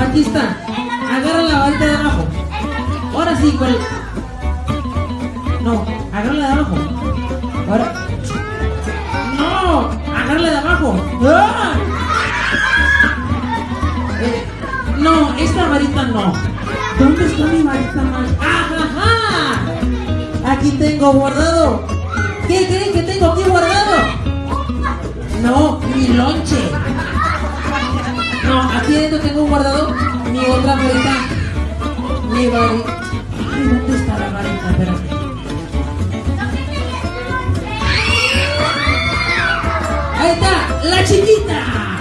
Aquí está. Agarra la varita de abajo. Ahora sí, con el... No, agarra la de abajo. Ahora. No, agarra la de abajo. ¡Ah! Eh, no, esta varita no. ¿Dónde está mi varita más? ¡Ajá! Aquí tengo guardado. ¿Qué creen que tengo aquí guardado? No, mi lonche corriendo, tengo un guardador, mi otra maleta, mi vareta. Ay, ¿dónde está la vareta? Espérate. Ahí está, la chiquita.